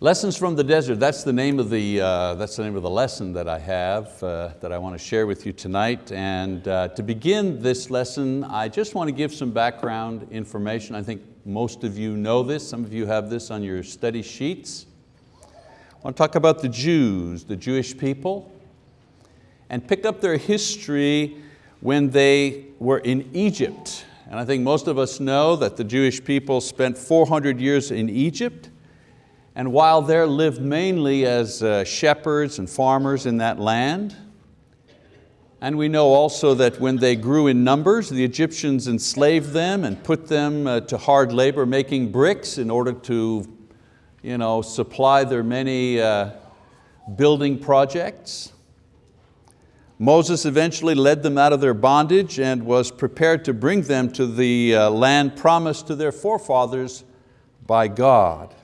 Lessons from the desert, that's the name of the, uh, that's the, name of the lesson that I have uh, that I want to share with you tonight. And uh, to begin this lesson, I just want to give some background information. I think most of you know this, some of you have this on your study sheets. I want to talk about the Jews, the Jewish people, and pick up their history when they were in Egypt. And I think most of us know that the Jewish people spent 400 years in Egypt and while there lived mainly as uh, shepherds and farmers in that land, and we know also that when they grew in numbers, the Egyptians enslaved them and put them uh, to hard labor making bricks in order to you know, supply their many uh, building projects. Moses eventually led them out of their bondage and was prepared to bring them to the uh, land promised to their forefathers by God.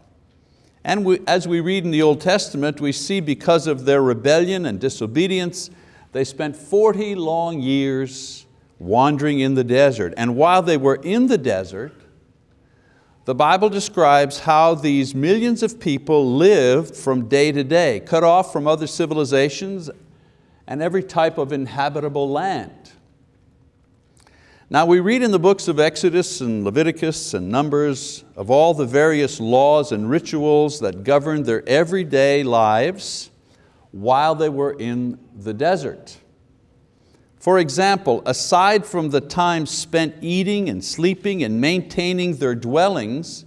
And we, as we read in the Old Testament, we see because of their rebellion and disobedience, they spent 40 long years wandering in the desert. And while they were in the desert, the Bible describes how these millions of people lived from day to day, cut off from other civilizations and every type of inhabitable land. Now we read in the books of Exodus and Leviticus and Numbers of all the various laws and rituals that governed their everyday lives while they were in the desert. For example, aside from the time spent eating and sleeping and maintaining their dwellings,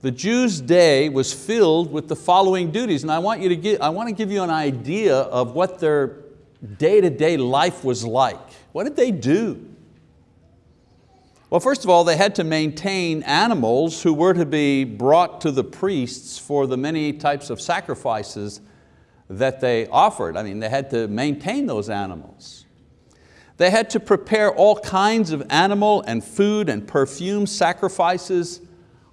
the Jews' day was filled with the following duties. And I want, you to give, I want to give you an idea of what their day-to-day -day life was like. What did they do? Well, first of all, they had to maintain animals who were to be brought to the priests for the many types of sacrifices that they offered. I mean, they had to maintain those animals. They had to prepare all kinds of animal and food and perfume sacrifices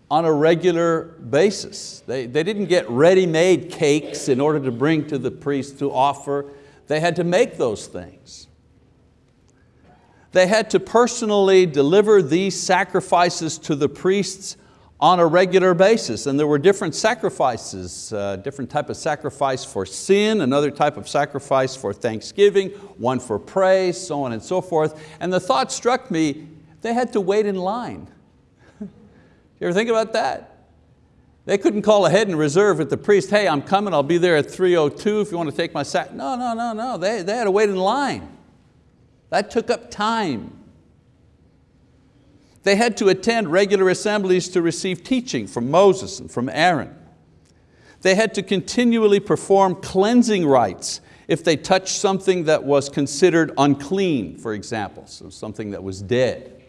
on a regular basis. They, they didn't get ready-made cakes in order to bring to the priest to offer. They had to make those things. They had to personally deliver these sacrifices to the priests on a regular basis. And there were different sacrifices, uh, different type of sacrifice for sin, another type of sacrifice for thanksgiving, one for praise, so on and so forth. And the thought struck me, they had to wait in line. you ever think about that? They couldn't call ahead and reserve with the priest, hey, I'm coming, I'll be there at 3.02 if you want to take my sack. No, no, no, no, they, they had to wait in line. That took up time. They had to attend regular assemblies to receive teaching from Moses and from Aaron. They had to continually perform cleansing rites if they touched something that was considered unclean, for example, so something that was dead.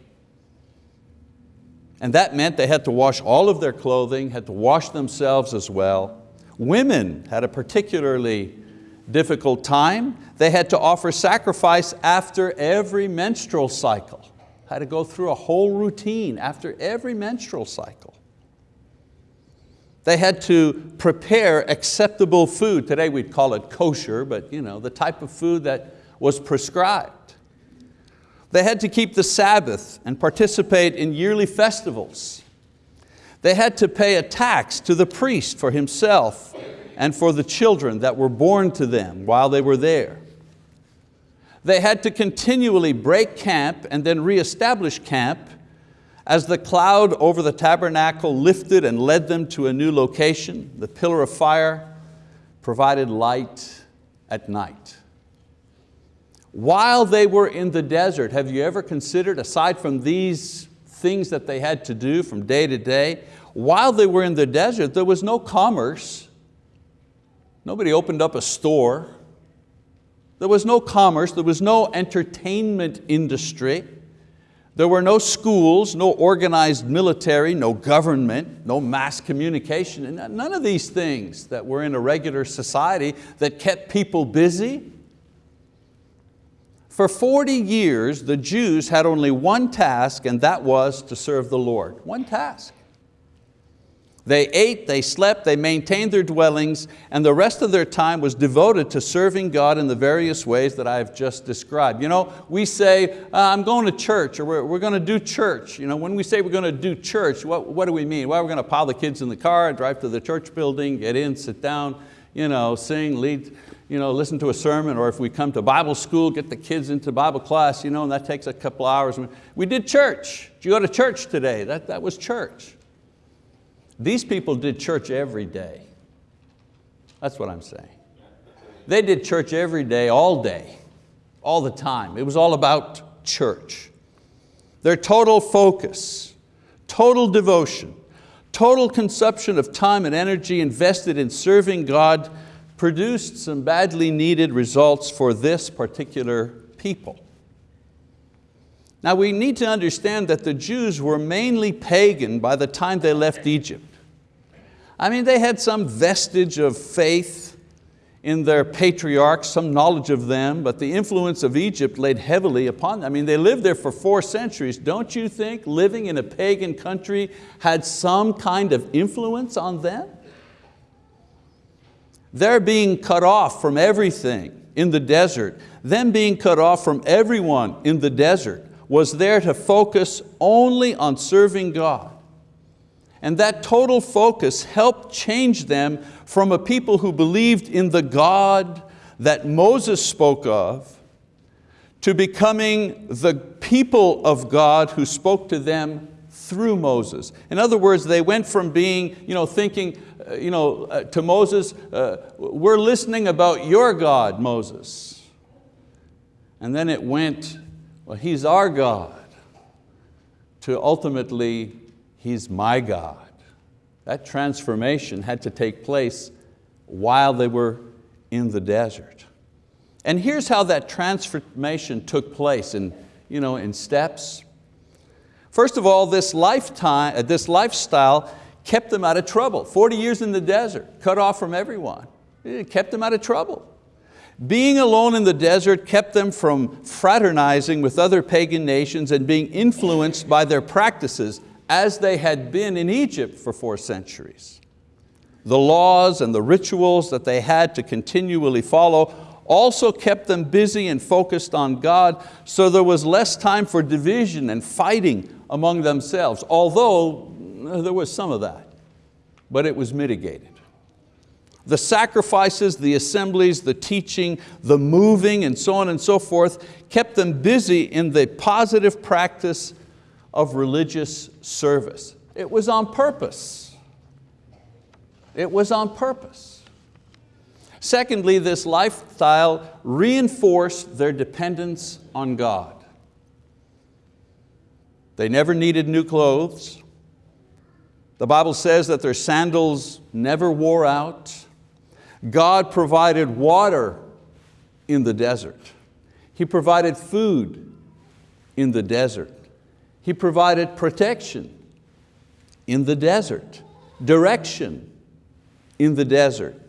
And that meant they had to wash all of their clothing, had to wash themselves as well. Women had a particularly difficult time. They had to offer sacrifice after every menstrual cycle. Had to go through a whole routine after every menstrual cycle. They had to prepare acceptable food. Today we'd call it kosher, but you know, the type of food that was prescribed. They had to keep the Sabbath and participate in yearly festivals. They had to pay a tax to the priest for himself and for the children that were born to them while they were there. They had to continually break camp and then reestablish camp as the cloud over the tabernacle lifted and led them to a new location. The pillar of fire provided light at night. While they were in the desert, have you ever considered, aside from these things that they had to do from day to day, while they were in the desert, there was no commerce, Nobody opened up a store. There was no commerce, there was no entertainment industry. There were no schools, no organized military, no government, no mass communication, and none of these things that were in a regular society that kept people busy. For 40 years, the Jews had only one task and that was to serve the Lord, one task. They ate, they slept, they maintained their dwellings, and the rest of their time was devoted to serving God in the various ways that I've just described. You know, we say, uh, I'm going to church, or we're, we're going to do church. You know, when we say we're going to do church, what, what do we mean? Well, we're going to pile the kids in the car, drive to the church building, get in, sit down, you know, sing, lead, you know, listen to a sermon, or if we come to Bible school, get the kids into Bible class, you know, and that takes a couple hours. We did church. Did you go to church today? That, that was church. These people did church every day. That's what I'm saying. They did church every day, all day, all the time. It was all about church. Their total focus, total devotion, total consumption of time and energy invested in serving God produced some badly needed results for this particular people. Now we need to understand that the Jews were mainly pagan by the time they left Egypt. I mean, they had some vestige of faith in their patriarchs, some knowledge of them, but the influence of Egypt laid heavily upon them. I mean, they lived there for four centuries. Don't you think living in a pagan country had some kind of influence on them? They're being cut off from everything in the desert. Them being cut off from everyone in the desert was there to focus only on serving God. And that total focus helped change them from a people who believed in the God that Moses spoke of to becoming the people of God who spoke to them through Moses. In other words, they went from being, you know, thinking uh, you know, uh, to Moses, uh, we're listening about your God, Moses. And then it went, well, he's our God, to ultimately, He's my God. That transformation had to take place while they were in the desert. And here's how that transformation took place in, you know, in steps. First of all, this, lifetime, uh, this lifestyle kept them out of trouble. 40 years in the desert, cut off from everyone. It kept them out of trouble. Being alone in the desert kept them from fraternizing with other pagan nations and being influenced by their practices as they had been in Egypt for four centuries. The laws and the rituals that they had to continually follow also kept them busy and focused on God, so there was less time for division and fighting among themselves, although uh, there was some of that, but it was mitigated. The sacrifices, the assemblies, the teaching, the moving, and so on and so forth kept them busy in the positive practice of religious service. It was on purpose. It was on purpose. Secondly, this lifestyle reinforced their dependence on God. They never needed new clothes. The Bible says that their sandals never wore out. God provided water in the desert. He provided food in the desert. He provided protection in the desert, direction in the desert.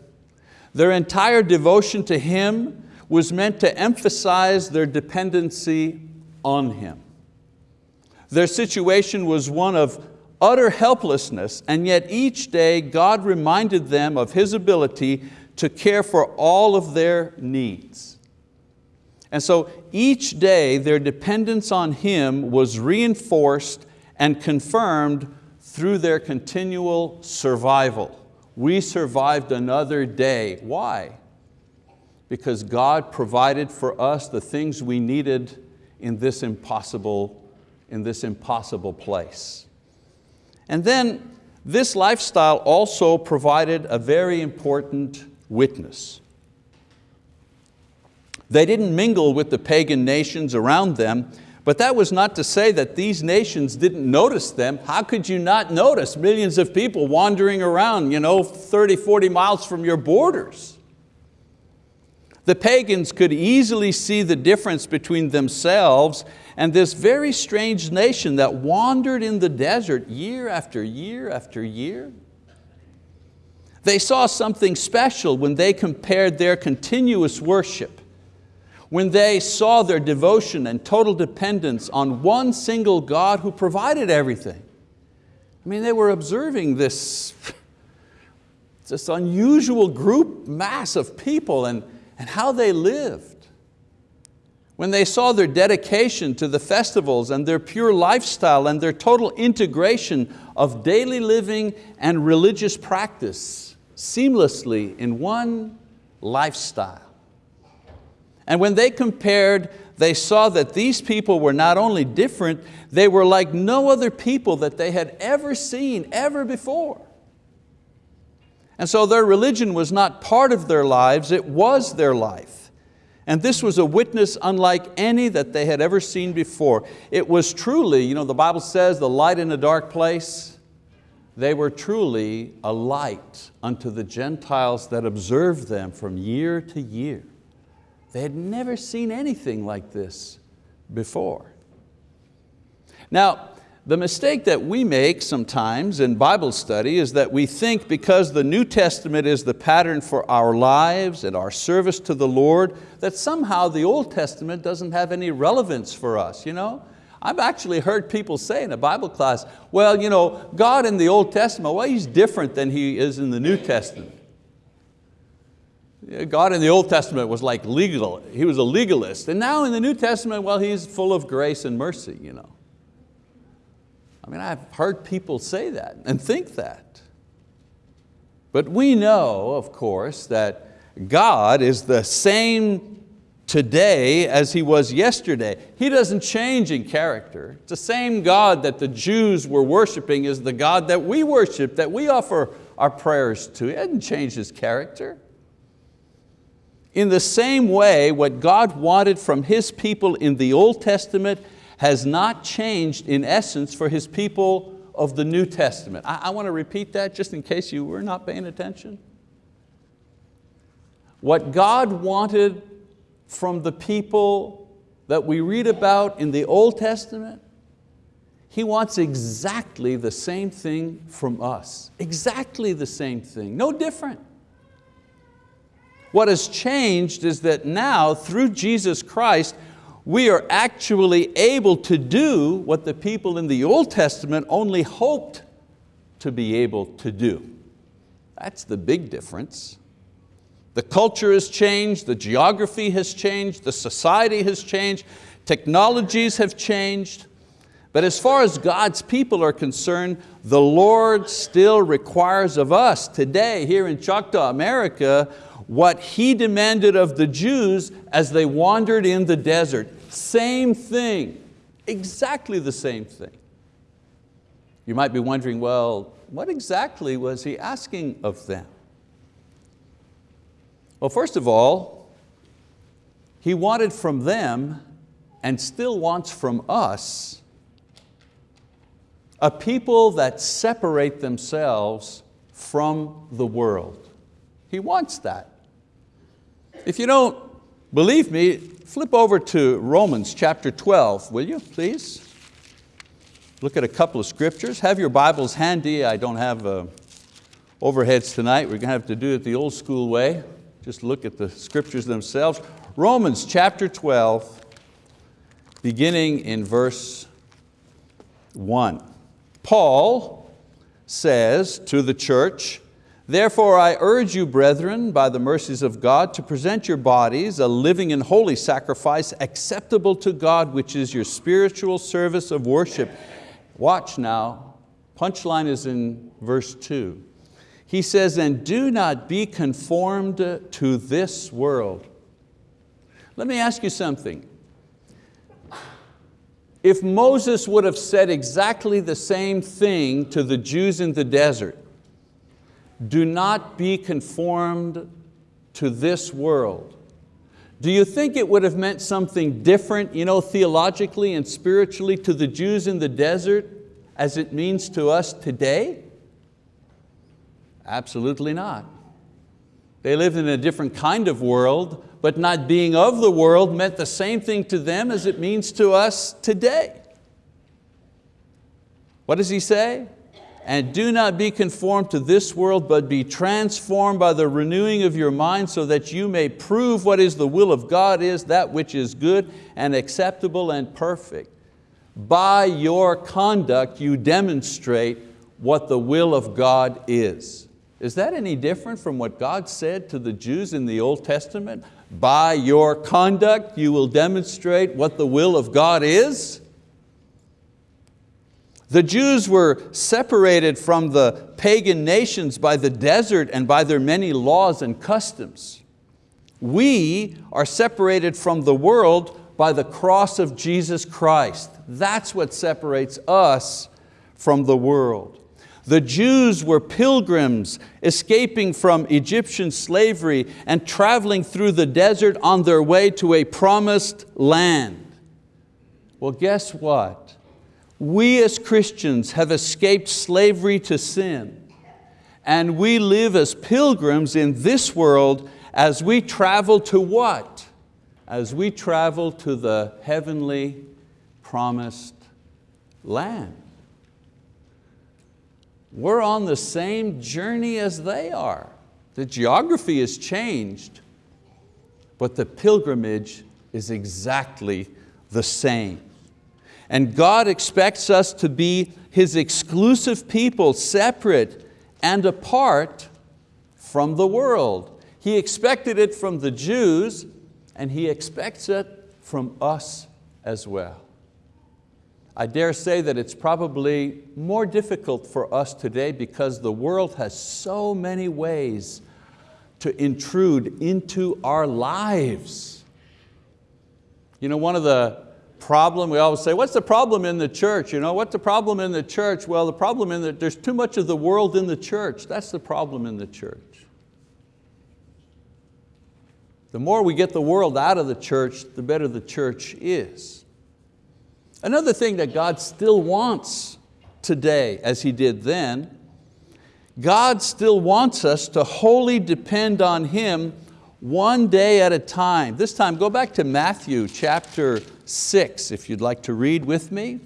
Their entire devotion to Him was meant to emphasize their dependency on Him. Their situation was one of utter helplessness, and yet each day God reminded them of His ability to care for all of their needs. And so each day their dependence on Him was reinforced and confirmed through their continual survival. We survived another day. Why? Because God provided for us the things we needed in this impossible, in this impossible place. And then this lifestyle also provided a very important witness. They didn't mingle with the pagan nations around them, but that was not to say that these nations didn't notice them. How could you not notice millions of people wandering around you know, 30, 40 miles from your borders? The pagans could easily see the difference between themselves and this very strange nation that wandered in the desert year after year after year. They saw something special when they compared their continuous worship when they saw their devotion and total dependence on one single God who provided everything. I mean, they were observing this, this unusual group mass of people and, and how they lived. When they saw their dedication to the festivals and their pure lifestyle and their total integration of daily living and religious practice seamlessly in one lifestyle. And when they compared, they saw that these people were not only different, they were like no other people that they had ever seen, ever before. And so their religion was not part of their lives, it was their life. And this was a witness unlike any that they had ever seen before. It was truly, you know, the Bible says, the light in a dark place. They were truly a light unto the Gentiles that observed them from year to year. They had never seen anything like this before. Now, the mistake that we make sometimes in Bible study is that we think because the New Testament is the pattern for our lives and our service to the Lord, that somehow the Old Testament doesn't have any relevance for us. You know? I've actually heard people say in a Bible class, well, you know, God in the Old Testament, well, He's different than He is in the New Testament. God in the Old Testament was like legal, He was a legalist. And now in the New Testament, well, He's full of grace and mercy. You know. I mean, I've heard people say that and think that. But we know, of course, that God is the same today as He was yesterday. He doesn't change in character. It's the same God that the Jews were worshiping is the God that we worship, that we offer our prayers to. He hasn't changed His character. In the same way, what God wanted from His people in the Old Testament has not changed in essence for His people of the New Testament. I, I want to repeat that just in case you were not paying attention. What God wanted from the people that we read about in the Old Testament, He wants exactly the same thing from us. Exactly the same thing, no different. What has changed is that now, through Jesus Christ, we are actually able to do what the people in the Old Testament only hoped to be able to do. That's the big difference. The culture has changed, the geography has changed, the society has changed, technologies have changed. But as far as God's people are concerned, the Lord still requires of us today here in Choctaw, America, what He demanded of the Jews as they wandered in the desert. Same thing, exactly the same thing. You might be wondering, well, what exactly was He asking of them? Well, first of all, He wanted from them and still wants from us a people that separate themselves from the world. He wants that. If you don't believe me, flip over to Romans chapter 12, will you, please? Look at a couple of scriptures. Have your Bibles handy. I don't have uh, overheads tonight. We're going to have to do it the old school way. Just look at the scriptures themselves. Romans chapter 12, beginning in verse 1. Paul says to the church, Therefore I urge you, brethren, by the mercies of God, to present your bodies a living and holy sacrifice acceptable to God, which is your spiritual service of worship. Watch now, punchline is in verse two. He says, and do not be conformed to this world. Let me ask you something. If Moses would have said exactly the same thing to the Jews in the desert, do not be conformed to this world. Do you think it would have meant something different you know, theologically and spiritually to the Jews in the desert as it means to us today? Absolutely not. They lived in a different kind of world, but not being of the world meant the same thing to them as it means to us today. What does he say? And do not be conformed to this world, but be transformed by the renewing of your mind so that you may prove what is the will of God is, that which is good and acceptable and perfect. By your conduct you demonstrate what the will of God is. Is that any different from what God said to the Jews in the Old Testament? By your conduct you will demonstrate what the will of God is? The Jews were separated from the pagan nations by the desert and by their many laws and customs. We are separated from the world by the cross of Jesus Christ. That's what separates us from the world. The Jews were pilgrims escaping from Egyptian slavery and traveling through the desert on their way to a promised land. Well, guess what? We as Christians have escaped slavery to sin and we live as pilgrims in this world as we travel to what? As we travel to the heavenly promised land. We're on the same journey as they are. The geography has changed, but the pilgrimage is exactly the same. And God expects us to be His exclusive people, separate and apart from the world. He expected it from the Jews and He expects it from us as well. I dare say that it's probably more difficult for us today because the world has so many ways to intrude into our lives. You know, one of the problem, we always say, what's the problem in the church? You know, what's the problem in the church? Well, the problem in that there's too much of the world in the church. That's the problem in the church. The more we get the world out of the church, the better the church is. Another thing that God still wants today, as He did then, God still wants us to wholly depend on Him one day at a time. This time, go back to Matthew chapter six, if you'd like to read with me.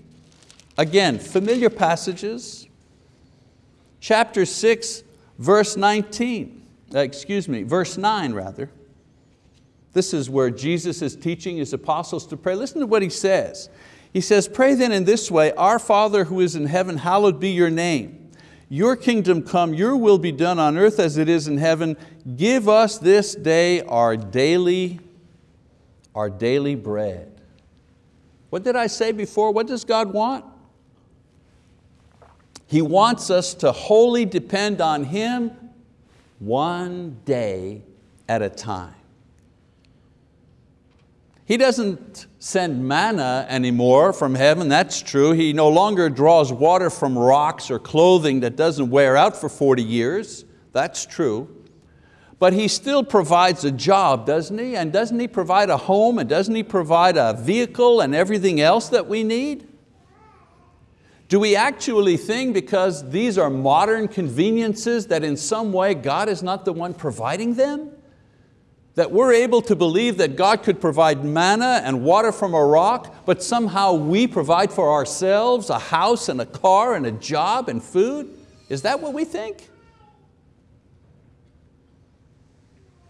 Again, familiar passages. Chapter six, verse 19, uh, excuse me, verse nine rather. This is where Jesus is teaching His apostles to pray. Listen to what He says. He says, pray then in this way, Our Father who is in heaven, hallowed be your name. Your kingdom come, your will be done on earth as it is in heaven. Give us this day our daily, our daily bread. What did I say before? What does God want? He wants us to wholly depend on Him one day at a time. He doesn't send manna anymore from heaven, that's true. He no longer draws water from rocks or clothing that doesn't wear out for 40 years, that's true. But He still provides a job, doesn't He? And doesn't He provide a home and doesn't He provide a vehicle and everything else that we need? Do we actually think because these are modern conveniences that in some way God is not the one providing them? That we're able to believe that God could provide manna and water from a rock, but somehow we provide for ourselves a house and a car and a job and food? Is that what we think?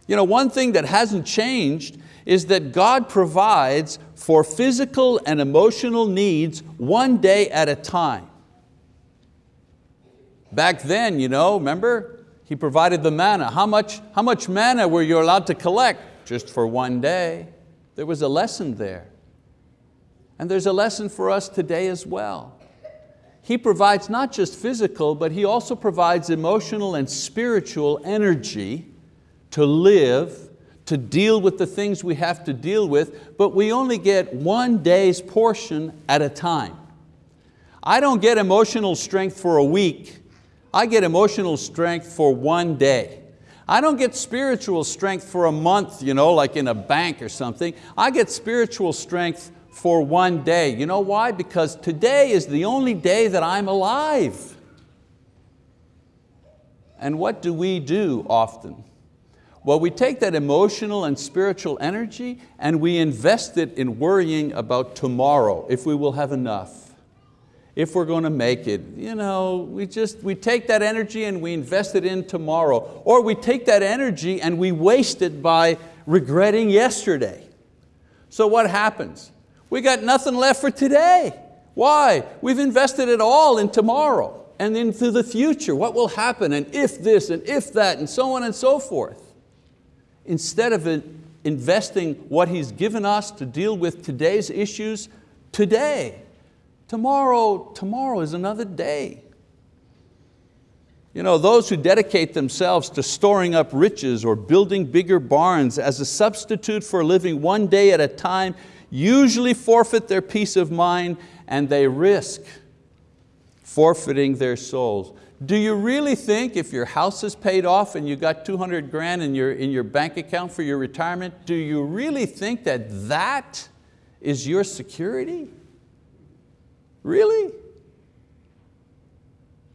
You know, one thing that hasn't changed is that God provides for physical and emotional needs one day at a time. Back then, you know, remember, he provided the manna. How much, how much manna were you allowed to collect? Just for one day. There was a lesson there. And there's a lesson for us today as well. He provides not just physical, but He also provides emotional and spiritual energy to live, to deal with the things we have to deal with, but we only get one day's portion at a time. I don't get emotional strength for a week I get emotional strength for one day. I don't get spiritual strength for a month, you know, like in a bank or something. I get spiritual strength for one day. You know why? Because today is the only day that I'm alive. And what do we do often? Well, we take that emotional and spiritual energy and we invest it in worrying about tomorrow, if we will have enough if we're going to make it. You know, we just, we take that energy and we invest it in tomorrow. Or we take that energy and we waste it by regretting yesterday. So what happens? We got nothing left for today. Why? We've invested it all in tomorrow. and into the future, what will happen, and if this, and if that, and so on and so forth. Instead of investing what He's given us to deal with today's issues today. Tomorrow, tomorrow is another day. You know, those who dedicate themselves to storing up riches or building bigger barns as a substitute for living one day at a time usually forfeit their peace of mind and they risk forfeiting their souls. Do you really think if your house is paid off and you got 200 grand in your, in your bank account for your retirement, do you really think that that is your security? Really?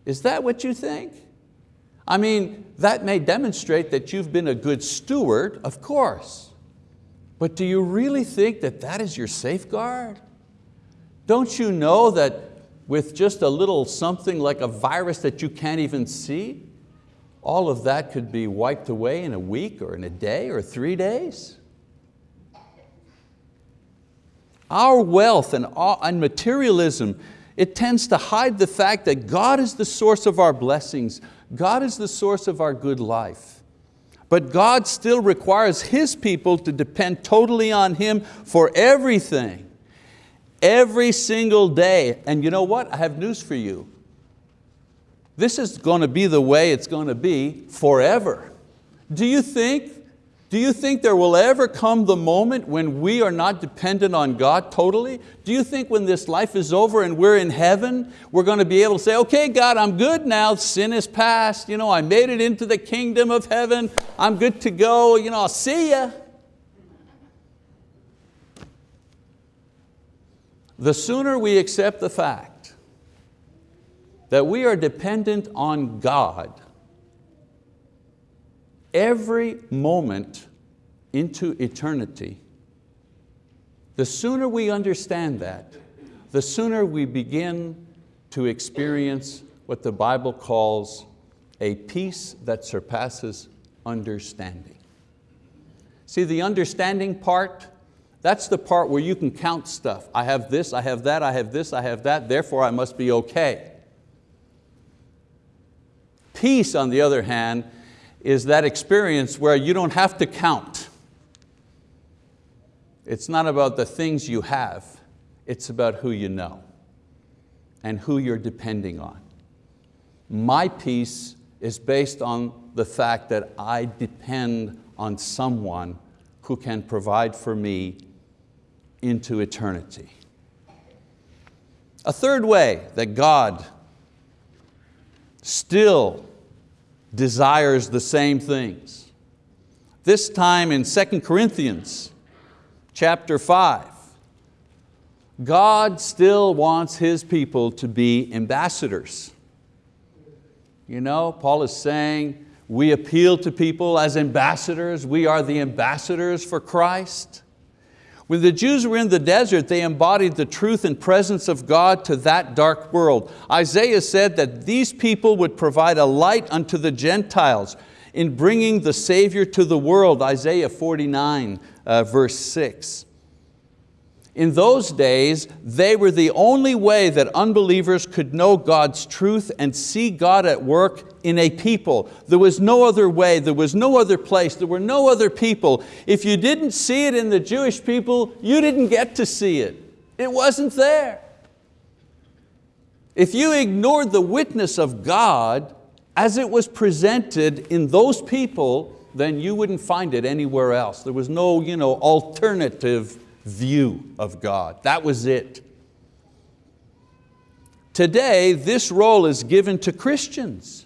Is that what you think? I mean, that may demonstrate that you've been a good steward, of course. But do you really think that that is your safeguard? Don't you know that with just a little something like a virus that you can't even see, all of that could be wiped away in a week or in a day or three days. Our wealth and, and materialism, it tends to hide the fact that God is the source of our blessings. God is the source of our good life. But God still requires His people to depend totally on Him for everything every single day. And you know what? I have news for you. This is going to be the way it's going to be forever. Do you think, do you think there will ever come the moment when we are not dependent on God totally? Do you think when this life is over and we're in heaven, we're going to be able to say, okay God, I'm good now, sin is past, you know, I made it into the kingdom of heaven, I'm good to go, you know, I'll see ya. The sooner we accept the fact that we are dependent on God every moment into eternity, the sooner we understand that, the sooner we begin to experience what the Bible calls a peace that surpasses understanding. See, the understanding part that's the part where you can count stuff. I have this, I have that, I have this, I have that, therefore I must be okay. Peace, on the other hand, is that experience where you don't have to count. It's not about the things you have, it's about who you know and who you're depending on. My peace is based on the fact that I depend on someone who can provide for me into eternity. A third way that God still desires the same things. This time in 2 Corinthians chapter 5, God still wants His people to be ambassadors. You know, Paul is saying, we appeal to people as ambassadors, we are the ambassadors for Christ. When the Jews were in the desert, they embodied the truth and presence of God to that dark world. Isaiah said that these people would provide a light unto the Gentiles in bringing the Savior to the world, Isaiah 49, uh, verse 6. In those days, they were the only way that unbelievers could know God's truth and see God at work in a people. There was no other way, there was no other place, there were no other people. If you didn't see it in the Jewish people, you didn't get to see it. It wasn't there. If you ignored the witness of God as it was presented in those people, then you wouldn't find it anywhere else. There was no you know, alternative view of God. That was it. Today, this role is given to Christians.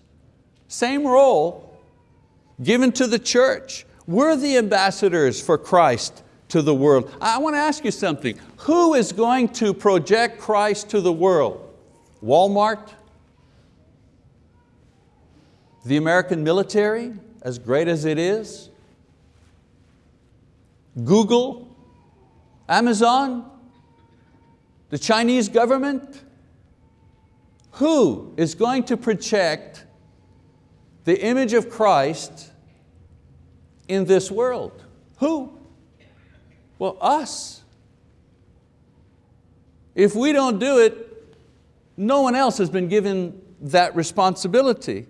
Same role given to the church. We're the ambassadors for Christ to the world. I want to ask you something. Who is going to project Christ to the world? Walmart? The American military, as great as it is? Google? Amazon? The Chinese government? Who is going to project the image of Christ in this world? Who? Well, us. If we don't do it, no one else has been given that responsibility.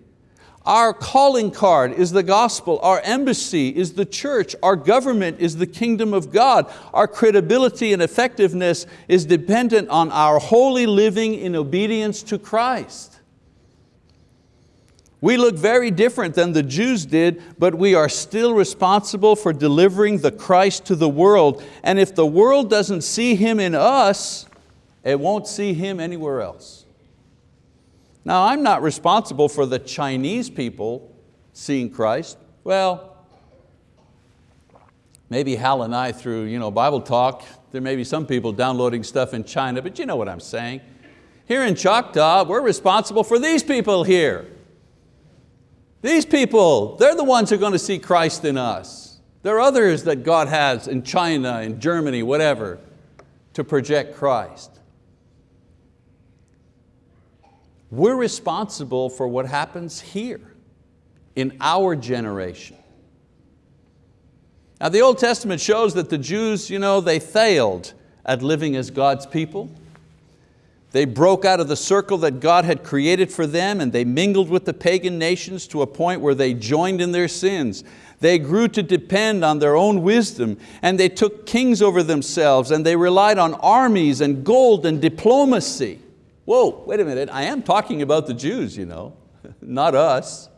Our calling card is the gospel, our embassy is the church, our government is the kingdom of God. Our credibility and effectiveness is dependent on our holy living in obedience to Christ. We look very different than the Jews did, but we are still responsible for delivering the Christ to the world. And if the world doesn't see Him in us, it won't see Him anywhere else. Now I'm not responsible for the Chinese people seeing Christ. Well, maybe Hal and I through you know, Bible talk, there may be some people downloading stuff in China, but you know what I'm saying. Here in Choctaw, we're responsible for these people here. These people, they're the ones who are going to see Christ in us. There are others that God has in China, in Germany, whatever, to project Christ. We're responsible for what happens here in our generation. Now the Old Testament shows that the Jews, you know, they failed at living as God's people. They broke out of the circle that God had created for them and they mingled with the pagan nations to a point where they joined in their sins. They grew to depend on their own wisdom and they took kings over themselves and they relied on armies and gold and diplomacy. Whoa, wait a minute, I am talking about the Jews, you know, not us.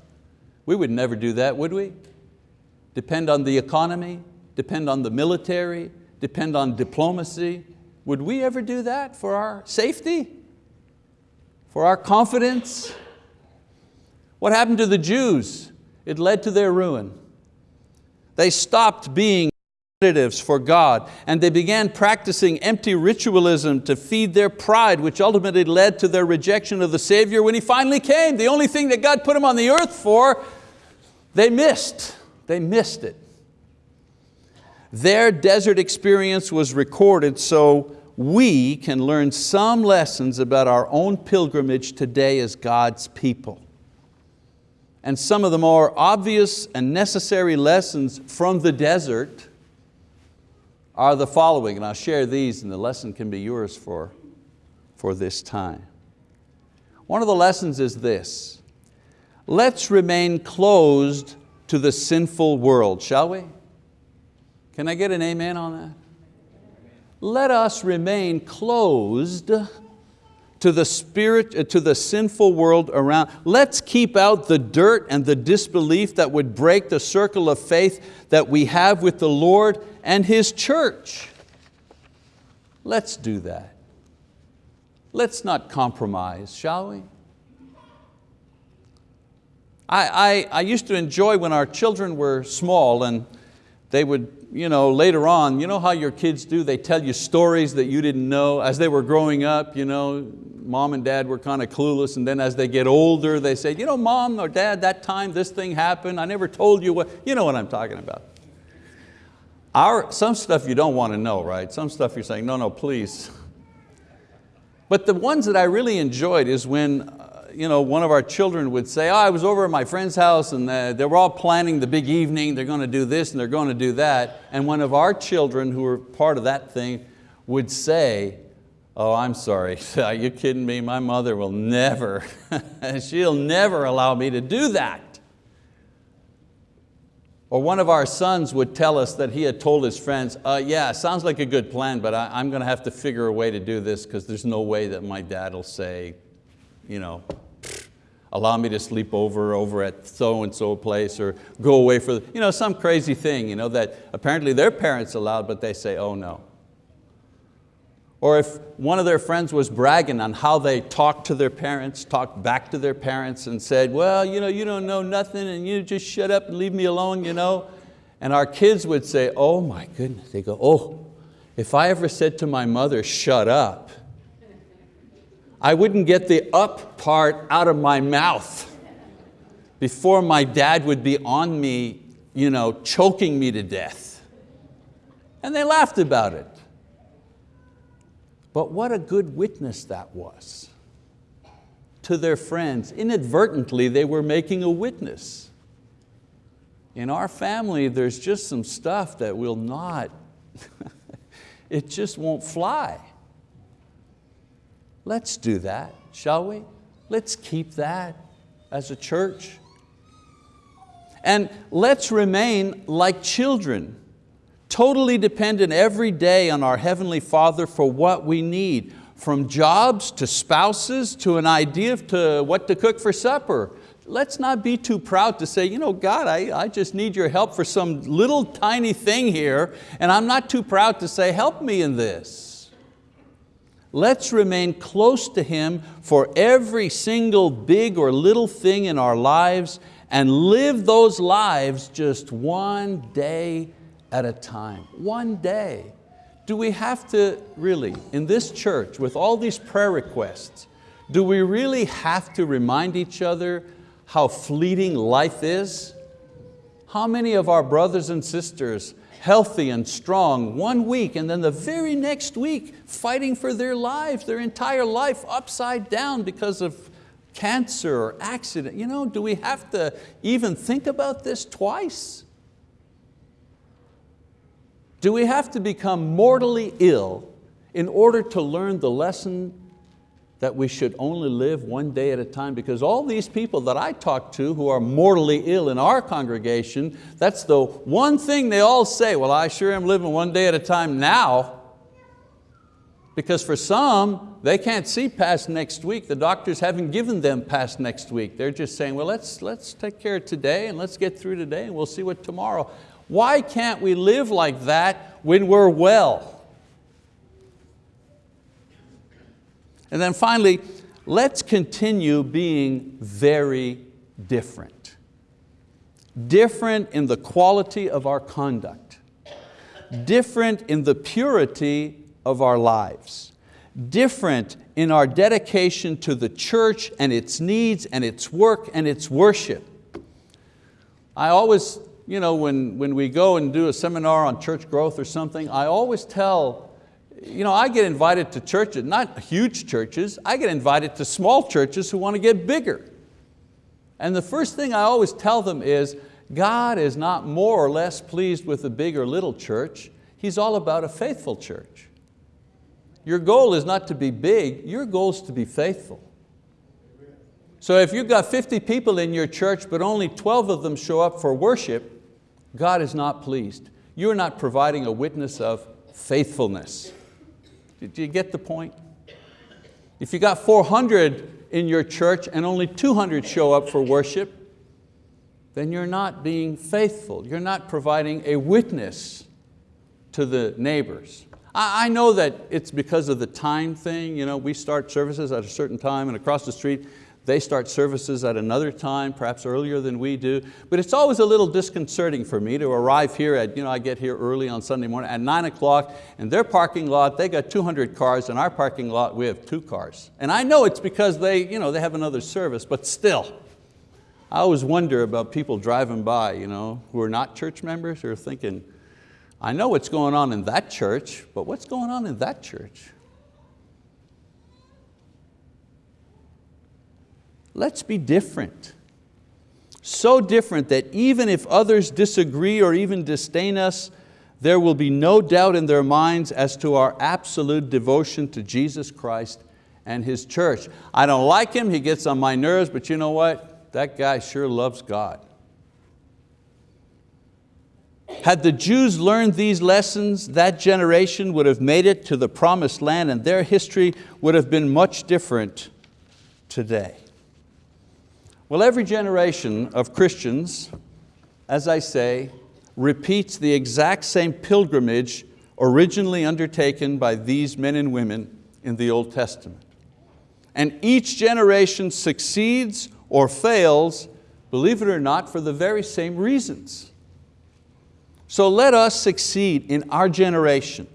We would never do that, would we? Depend on the economy, depend on the military, depend on diplomacy. Would we ever do that for our safety? For our confidence? What happened to the Jews? It led to their ruin. They stopped being for God and they began practicing empty ritualism to feed their pride which ultimately led to their rejection of the Savior when He finally came. The only thing that God put Him on the earth for, they missed. They missed it. Their desert experience was recorded so we can learn some lessons about our own pilgrimage today as God's people. And some of the more obvious and necessary lessons from the desert are the following, and I'll share these and the lesson can be yours for, for this time. One of the lessons is this, let's remain closed to the sinful world, shall we? Can I get an amen on that? Let us remain closed to the spirit, uh, to the sinful world around. Let's keep out the dirt and the disbelief that would break the circle of faith that we have with the Lord and His church. Let's do that. Let's not compromise, shall we? I, I, I used to enjoy when our children were small and they would, you know, later on, you know how your kids do, they tell you stories that you didn't know. As they were growing up, you know, mom and dad were kind of clueless and then as they get older, they say, you know, mom or dad, that time this thing happened, I never told you what, you know what I'm talking about. Our, some stuff you don't want to know, right? Some stuff you're saying, no, no, please. But the ones that I really enjoyed is when uh, you know, one of our children would say, oh, I was over at my friend's house and uh, they were all planning the big evening, they're going to do this and they're going to do that. And one of our children who were part of that thing would say, oh, I'm sorry, are you kidding me? My mother will never, she'll never allow me to do that. Or one of our sons would tell us that he had told his friends, uh, yeah, sounds like a good plan, but I, am going to have to figure a way to do this because there's no way that my dad will say, you know, allow me to sleep over over at so-and-so place or go away for, you know, some crazy thing you know, that apparently their parents allowed, but they say, oh no. Or if one of their friends was bragging on how they talked to their parents, talked back to their parents and said, well, you, know, you don't know nothing and you just shut up and leave me alone. You know? And our kids would say, oh my goodness, they go, oh, if I ever said to my mother, shut up, I wouldn't get the up part out of my mouth before my dad would be on me, you know, choking me to death. And they laughed about it. But what a good witness that was to their friends. Inadvertently, they were making a witness. In our family, there's just some stuff that will not, it just won't fly. Let's do that, shall we? Let's keep that as a church. And let's remain like children, totally dependent every day on our Heavenly Father for what we need, from jobs to spouses to an idea to what to cook for supper. Let's not be too proud to say, you know, God, I, I just need your help for some little tiny thing here, and I'm not too proud to say, help me in this. Let's remain close to Him for every single big or little thing in our lives and live those lives just one day at a time, one day. Do we have to really, in this church, with all these prayer requests, do we really have to remind each other how fleeting life is? How many of our brothers and sisters, healthy and strong one week and then the very next week fighting for their lives, their entire life upside down because of cancer or accident. You know, do we have to even think about this twice? Do we have to become mortally ill in order to learn the lesson that we should only live one day at a time because all these people that I talk to who are mortally ill in our congregation, that's the one thing they all say, well, I sure am living one day at a time now. Because for some, they can't see past next week. The doctors haven't given them past next week. They're just saying, well, let's, let's take care of today and let's get through today and we'll see what tomorrow. Why can't we live like that when we're well? And then finally, let's continue being very different. Different in the quality of our conduct. Different in the purity of our lives. Different in our dedication to the church and its needs and its work and its worship. I always, you know, when, when we go and do a seminar on church growth or something, I always tell, you know, I get invited to churches, not huge churches, I get invited to small churches who want to get bigger. And the first thing I always tell them is, God is not more or less pleased with a big or little church, He's all about a faithful church. Your goal is not to be big, your goal is to be faithful. So if you've got 50 people in your church but only 12 of them show up for worship, God is not pleased. You're not providing a witness of faithfulness. Did you get the point? If you got 400 in your church and only 200 show up for worship, then you're not being faithful. You're not providing a witness to the neighbors. I know that it's because of the time thing. You know, we start services at a certain time and across the street they start services at another time, perhaps earlier than we do. But it's always a little disconcerting for me to arrive here at, you know, I get here early on Sunday morning at nine o'clock and their parking lot, they got 200 cars, and our parking lot, we have two cars. And I know it's because they, you know, they have another service, but still, I always wonder about people driving by you know, who are not church members who are thinking, I know what's going on in that church, but what's going on in that church? Let's be different. So different that even if others disagree or even disdain us, there will be no doubt in their minds as to our absolute devotion to Jesus Christ and His church. I don't like him, he gets on my nerves, but you know what? That guy sure loves God. Had the Jews learned these lessons, that generation would have made it to the promised land and their history would have been much different today. Well, every generation of Christians, as I say, repeats the exact same pilgrimage originally undertaken by these men and women in the Old Testament. And each generation succeeds or fails, believe it or not, for the very same reasons. So let us succeed in our generation.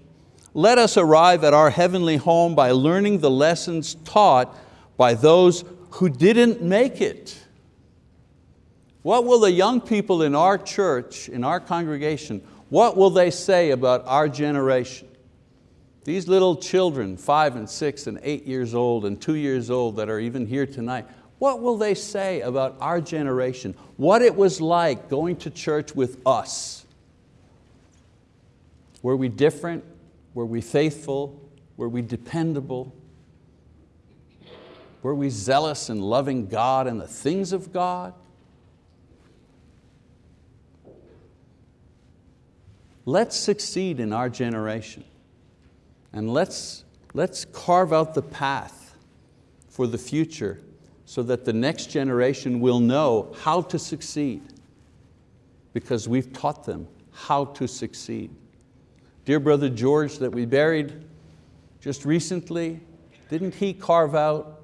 Let us arrive at our heavenly home by learning the lessons taught by those who didn't make it. What will the young people in our church, in our congregation, what will they say about our generation? These little children, five and six and eight years old and two years old that are even here tonight, what will they say about our generation? What it was like going to church with us? Were we different? Were we faithful? Were we dependable? Were we zealous in loving God and the things of God? Let's succeed in our generation and let's, let's carve out the path for the future so that the next generation will know how to succeed because we've taught them how to succeed. Dear brother George that we buried just recently, didn't he carve out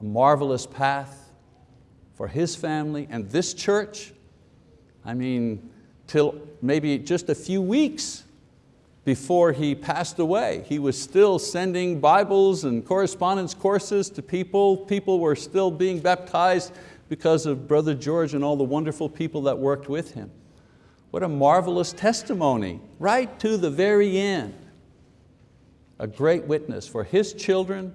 a marvelous path for his family and this church? I mean, till maybe just a few weeks before he passed away. He was still sending Bibles and correspondence courses to people. People were still being baptized because of Brother George and all the wonderful people that worked with him. What a marvelous testimony, right to the very end. A great witness for his children,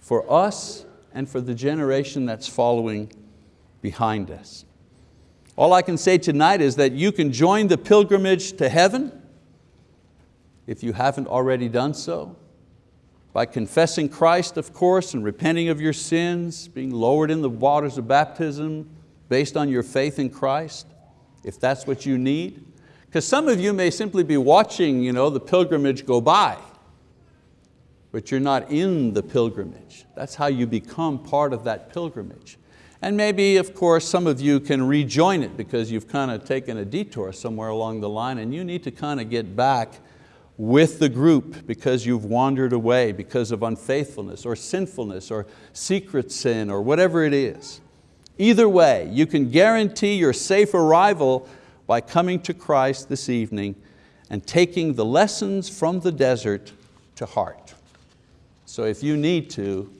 for us, and for the generation that's following behind us. All I can say tonight is that you can join the pilgrimage to heaven if you haven't already done so, by confessing Christ, of course, and repenting of your sins, being lowered in the waters of baptism based on your faith in Christ, if that's what you need. Because some of you may simply be watching you know, the pilgrimage go by, but you're not in the pilgrimage. That's how you become part of that pilgrimage. And maybe, of course, some of you can rejoin it because you've kind of taken a detour somewhere along the line and you need to kind of get back with the group because you've wandered away because of unfaithfulness or sinfulness or secret sin or whatever it is. Either way, you can guarantee your safe arrival by coming to Christ this evening and taking the lessons from the desert to heart. So if you need to,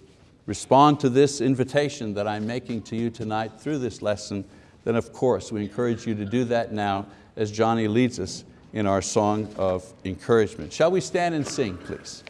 respond to this invitation that I'm making to you tonight through this lesson, then of course we encourage you to do that now as Johnny leads us in our song of encouragement. Shall we stand and sing, please?